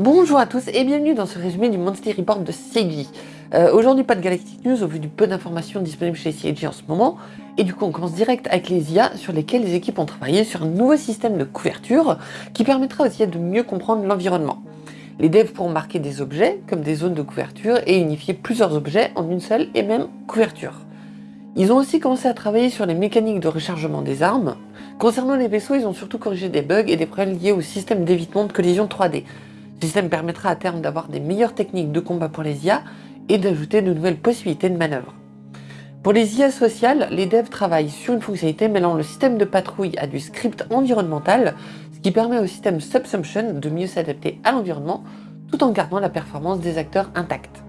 Bonjour à tous et bienvenue dans ce résumé du Monthly Report de CIG. Euh, Aujourd'hui pas de Galactic News au vu du peu d'informations disponibles chez CIG en ce moment. Et du coup on commence direct avec les IA sur lesquelles les équipes ont travaillé sur un nouveau système de couverture qui permettra aux IA de mieux comprendre l'environnement. Les devs pourront marquer des objets comme des zones de couverture et unifier plusieurs objets en une seule et même couverture. Ils ont aussi commencé à travailler sur les mécaniques de rechargement des armes. Concernant les vaisseaux, ils ont surtout corrigé des bugs et des problèmes liés au système d'évitement de collision 3D. Ce système permettra à terme d'avoir des meilleures techniques de combat pour les IA et d'ajouter de nouvelles possibilités de manœuvre. Pour les IA sociales, les devs travaillent sur une fonctionnalité mêlant le système de patrouille à du script environnemental, ce qui permet au système Subsumption de mieux s'adapter à l'environnement tout en gardant la performance des acteurs intacte.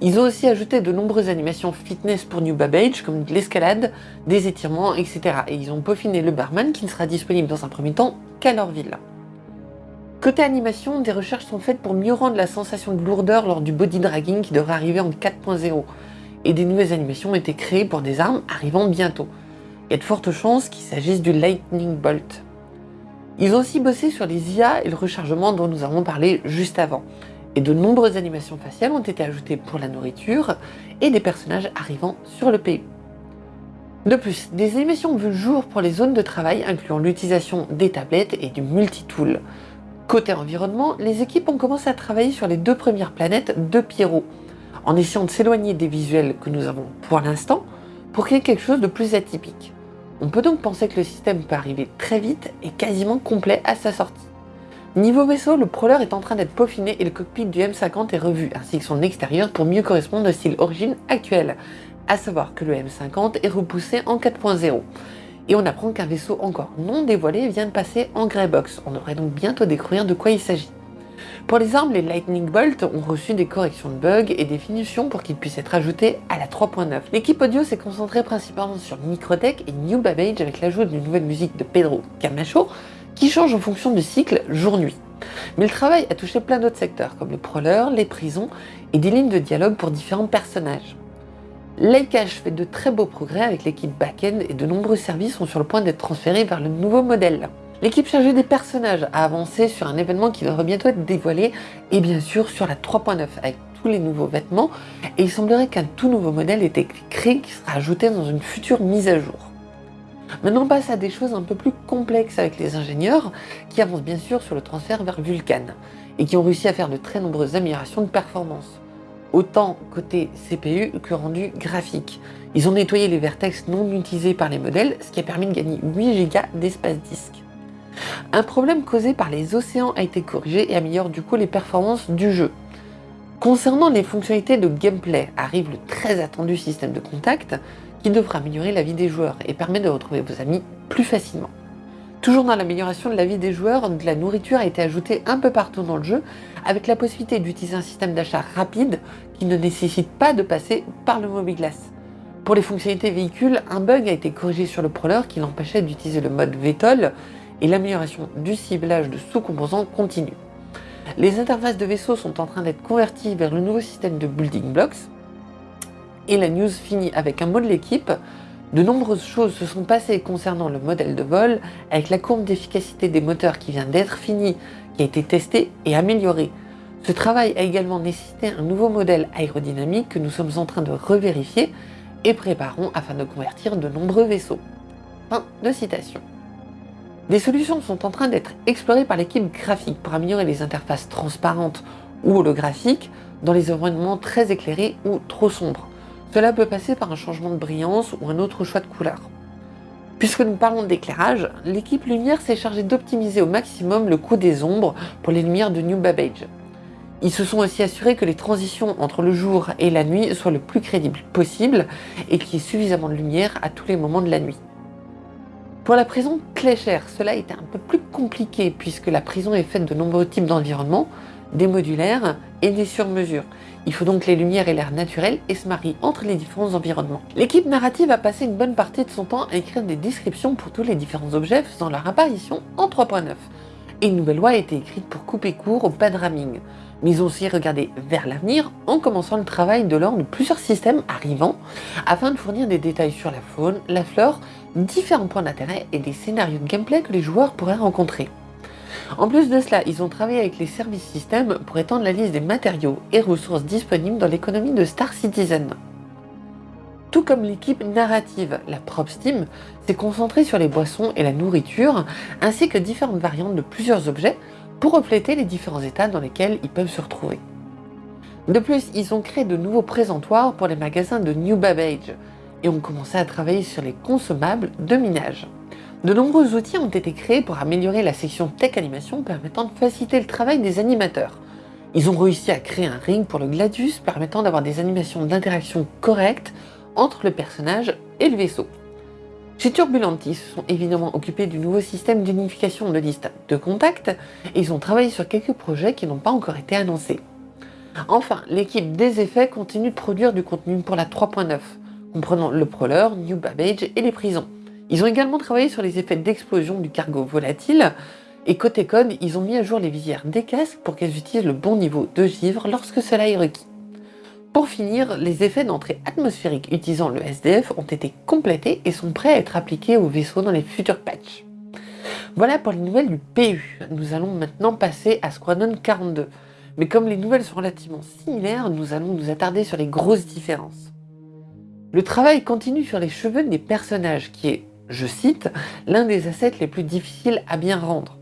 Ils ont aussi ajouté de nombreuses animations fitness pour New Babbage, comme de l'escalade, des étirements, etc. Et ils ont peaufiné le barman qui ne sera disponible dans un premier temps qu'à leur ville. Côté animation, des recherches sont faites pour mieux rendre la sensation de lourdeur lors du body dragging qui devrait arriver en 4.0. Et des nouvelles animations ont été créées pour des armes arrivant bientôt. Il y a de fortes chances qu'il s'agisse du Lightning Bolt. Ils ont aussi bossé sur les IA et le rechargement dont nous avons parlé juste avant. Et de nombreuses animations faciales ont été ajoutées pour la nourriture et des personnages arrivant sur le PU. De plus, des animations vues jour pour les zones de travail incluant l'utilisation des tablettes et du multitool. Côté environnement, les équipes ont commencé à travailler sur les deux premières planètes de Pierrot, en essayant de s'éloigner des visuels que nous avons pour l'instant, pour créer quelque chose de plus atypique. On peut donc penser que le système peut arriver très vite et quasiment complet à sa sortie. Niveau vaisseau, le Prowler est en train d'être peaufiné et le cockpit du M50 est revu, ainsi que son extérieur pour mieux correspondre au style origine actuel, à savoir que le M50 est repoussé en 4.0 et on apprend qu'un vaisseau encore non dévoilé vient de passer en Greybox. On devrait donc bientôt découvrir de quoi il s'agit. Pour les armes, les Lightning Bolt ont reçu des corrections de bugs et des finitions pour qu'ils puissent être ajoutés à la 3.9. L'équipe audio s'est concentrée principalement sur Microtech et New Babbage avec l'ajout d'une nouvelle musique de Pedro Camacho qui change en fonction du cycle jour-nuit. Mais le travail a touché plein d'autres secteurs comme le prowler, les prisons et des lignes de dialogue pour différents personnages. Likeash fait de très beaux progrès avec l'équipe back-end et de nombreux services sont sur le point d'être transférés vers le nouveau modèle. L'équipe chargée des personnages a avancé sur un événement qui devrait bientôt être dévoilé et bien sûr sur la 3.9 avec tous les nouveaux vêtements et il semblerait qu'un tout nouveau modèle ait été créé qui sera ajouté dans une future mise à jour. Maintenant on passe à des choses un peu plus complexes avec les ingénieurs qui avancent bien sûr sur le transfert vers Vulkan et qui ont réussi à faire de très nombreuses améliorations de performance autant côté CPU que rendu graphique. Ils ont nettoyé les vertex non utilisés par les modèles, ce qui a permis de gagner 8 Go d'espace disque. Un problème causé par les océans a été corrigé et améliore du coup les performances du jeu. Concernant les fonctionnalités de gameplay, arrive le très attendu système de contact qui devra améliorer la vie des joueurs et permet de retrouver vos amis plus facilement. Toujours dans l'amélioration de la vie des joueurs, de la nourriture a été ajoutée un peu partout dans le jeu, avec la possibilité d'utiliser un système d'achat rapide qui ne nécessite pas de passer par le Mobiglass. Pour les fonctionnalités véhicules, un bug a été corrigé sur le Prowler qui l'empêchait d'utiliser le mode VTOL et l'amélioration du ciblage de sous-composants continue. Les interfaces de vaisseaux sont en train d'être converties vers le nouveau système de Building Blocks et la news finit avec un mot de l'équipe de nombreuses choses se sont passées concernant le modèle de vol, avec la courbe d'efficacité des moteurs qui vient d'être finie, qui a été testée et améliorée. Ce travail a également nécessité un nouveau modèle aérodynamique que nous sommes en train de revérifier et préparons afin de convertir de nombreux vaisseaux. Fin de citation. Des solutions sont en train d'être explorées par l'équipe graphique pour améliorer les interfaces transparentes ou holographiques dans les environnements très éclairés ou trop sombres. Cela peut passer par un changement de brillance ou un autre choix de couleur. Puisque nous parlons d'éclairage, l'équipe lumière s'est chargée d'optimiser au maximum le coût des ombres pour les lumières de New Babbage. Ils se sont aussi assurés que les transitions entre le jour et la nuit soient le plus crédibles possible et qu'il y ait suffisamment de lumière à tous les moments de la nuit. Pour la prison Clécher, cela était un peu plus compliqué puisque la prison est faite de nombreux types d'environnements, des modulaires et des sur-mesures. Il faut donc les lumières et l'air naturel et se marient entre les différents environnements. L'équipe narrative a passé une bonne partie de son temps à écrire des descriptions pour tous les différents objets faisant leur apparition en 3.9. Et une nouvelle loi a été écrite pour couper court au bad ramming. Mais ils ont aussi regardé vers l'avenir en commençant le travail de l'ordre de plusieurs systèmes arrivants afin de fournir des détails sur la faune, la flore, différents points d'intérêt et des scénarios de gameplay que les joueurs pourraient rencontrer. En plus de cela, ils ont travaillé avec les services systèmes pour étendre la liste des matériaux et ressources disponibles dans l'économie de Star Citizen. Tout comme l'équipe narrative, la Prop Steam s'est concentrée sur les boissons et la nourriture, ainsi que différentes variantes de plusieurs objets pour refléter les différents états dans lesquels ils peuvent se retrouver. De plus, ils ont créé de nouveaux présentoirs pour les magasins de New Babbage et ont commencé à travailler sur les consommables de minage. De nombreux outils ont été créés pour améliorer la section Tech Animation permettant de faciliter le travail des animateurs. Ils ont réussi à créer un ring pour le Gladius permettant d'avoir des animations d'interaction correctes entre le personnage et le vaisseau. Chez Turbulentis, ils se sont évidemment occupés du nouveau système d'unification de liste de contacts et ils ont travaillé sur quelques projets qui n'ont pas encore été annoncés. Enfin, l'équipe des effets continue de produire du contenu pour la 3.9, comprenant le Prowler, New Babbage et les prisons. Ils ont également travaillé sur les effets d'explosion du cargo volatile, et côté code, ils ont mis à jour les visières des casques pour qu'elles utilisent le bon niveau de givre lorsque cela est requis. Pour finir, les effets d'entrée atmosphérique utilisant le SDF ont été complétés et sont prêts à être appliqués au vaisseau dans les futurs patchs. Voilà pour les nouvelles du PU. Nous allons maintenant passer à Squadron 42. Mais comme les nouvelles sont relativement similaires, nous allons nous attarder sur les grosses différences. Le travail continue sur les cheveux des personnages, qui est, je cite, l'un des assets les plus difficiles à bien rendre.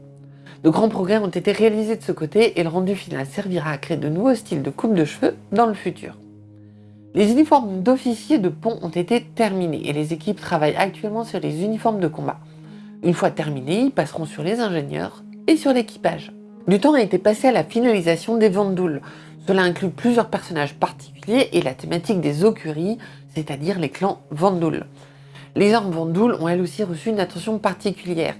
De grands progrès ont été réalisés de ce côté et le rendu final servira à créer de nouveaux styles de coupe de cheveux dans le futur. Les uniformes d'officiers de pont ont été terminés et les équipes travaillent actuellement sur les uniformes de combat. Une fois terminés, ils passeront sur les ingénieurs et sur l'équipage. Du temps a été passé à la finalisation des Vandouls. Cela inclut plusieurs personnages particuliers et la thématique des Okuris, c'est-à-dire les clans Vandoul. Les armes Vandoul ont elles aussi reçu une attention particulière.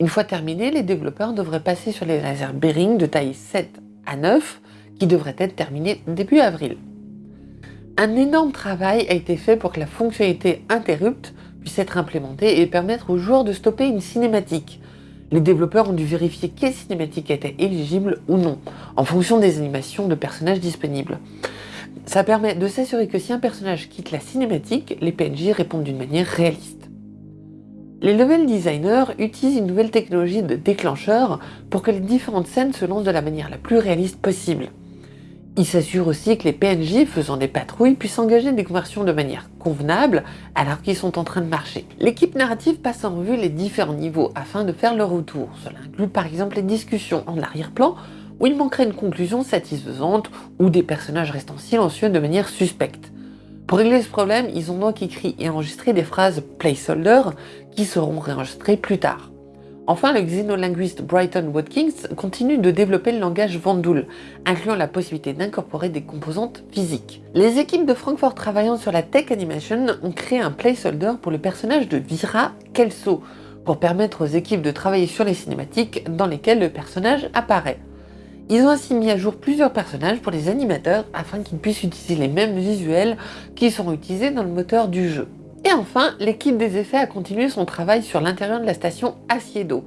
Une fois terminés, les développeurs devraient passer sur les lasers Bearing de taille 7 à 9, qui devraient être terminés début avril. Un énorme travail a été fait pour que la fonctionnalité Interrupt puisse être implémentée et permettre aux joueurs de stopper une cinématique. Les développeurs ont dû vérifier quelle cinématique était éligible ou non, en fonction des animations de personnages disponibles. Ça permet de s'assurer que si un personnage quitte la cinématique, les PNJ répondent d'une manière réaliste. Les level designers utilisent une nouvelle technologie de déclencheur pour que les différentes scènes se lancent de la manière la plus réaliste possible. Il s'assure aussi que les PNJ faisant des patrouilles puissent engager des conversions de manière convenable alors qu'ils sont en train de marcher. L'équipe narrative passe en revue les différents niveaux afin de faire leur retour. Cela inclut par exemple les discussions en arrière-plan où il manquerait une conclusion satisfaisante ou des personnages restant silencieux de manière suspecte. Pour régler ce problème, ils ont donc écrit et enregistré des phrases placeholder qui seront réenregistrées plus tard. Enfin, le xénolinguiste Brighton Watkins continue de développer le langage Vandoul, incluant la possibilité d'incorporer des composantes physiques. Les équipes de Francfort travaillant sur la tech animation ont créé un placeholder pour le personnage de Vira Kelso, pour permettre aux équipes de travailler sur les cinématiques dans lesquelles le personnage apparaît. Ils ont ainsi mis à jour plusieurs personnages pour les animateurs afin qu'ils puissent utiliser les mêmes visuels qui seront utilisés dans le moteur du jeu. Et enfin, l'équipe des effets a continué son travail sur l'intérieur de la station Asiedo.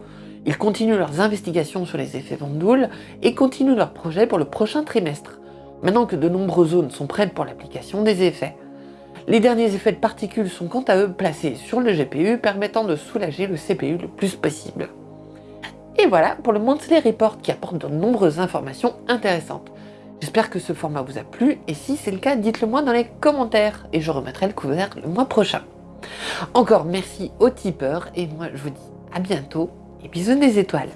Ils continuent leurs investigations sur les effets Vandoul et continuent leur projet pour le prochain trimestre, maintenant que de nombreuses zones sont prêtes pour l'application des effets. Les derniers effets de particules sont quant à eux placés sur le GPU permettant de soulager le CPU le plus possible. Et voilà pour le Monthly Report qui apporte de nombreuses informations intéressantes. J'espère que ce format vous a plu et si c'est le cas, dites-le moi dans les commentaires et je remettrai le couvert le mois prochain. Encore merci aux tipeurs et moi je vous dis à bientôt et bisous des étoiles.